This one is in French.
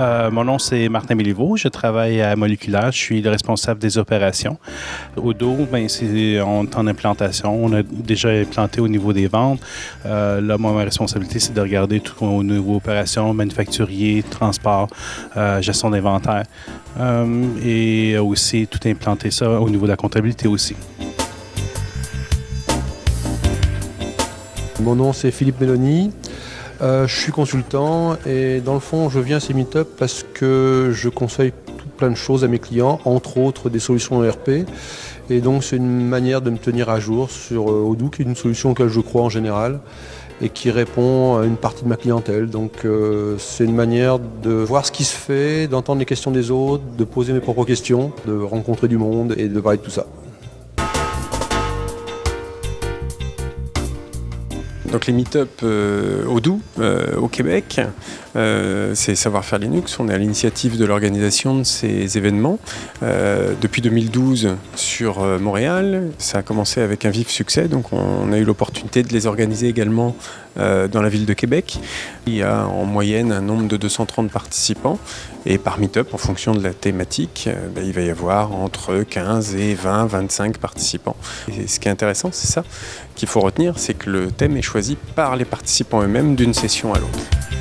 Euh, mon nom, c'est Martin Méliveau. Je travaille à Moléculaire. Je suis le responsable des opérations. Au dos, ben, on est en implantation. On a déjà implanté au niveau des ventes. Euh, là, moi, ma responsabilité, c'est de regarder tout au niveau opérations, manufacturier, transport, euh, gestion d'inventaire. Et aussi tout implanter ça au niveau de la comptabilité aussi. Mon nom c'est Philippe Méloni, Euh, je suis consultant et dans le fond je viens à ces meet-up parce que je conseille plein de choses à mes clients, entre autres des solutions ERP. Et donc c'est une manière de me tenir à jour sur Odoo qui est une solution auquel je crois en général et qui répond à une partie de ma clientèle. Donc euh, c'est une manière de voir ce qui se fait, d'entendre les questions des autres, de poser mes propres questions, de rencontrer du monde et de parler de tout ça. Donc les meet-up euh, Odoo euh, au Québec, euh, c'est Savoir-faire Linux. On est à l'initiative de l'organisation de ces événements. Depuis 2012 sur Montréal, ça a commencé avec un vif succès. Donc on a eu l'opportunité de les organiser également dans la ville de Québec. Il y a en moyenne un nombre de 230 participants. Et par meet-up, en fonction de la thématique, euh, ben, il va y avoir entre 15 et 20, 25 participants. Ce qui est intéressant, c'est ça qu'il faut retenir, c'est que le thème est choisi par les participants eux-mêmes d'une session à l'autre.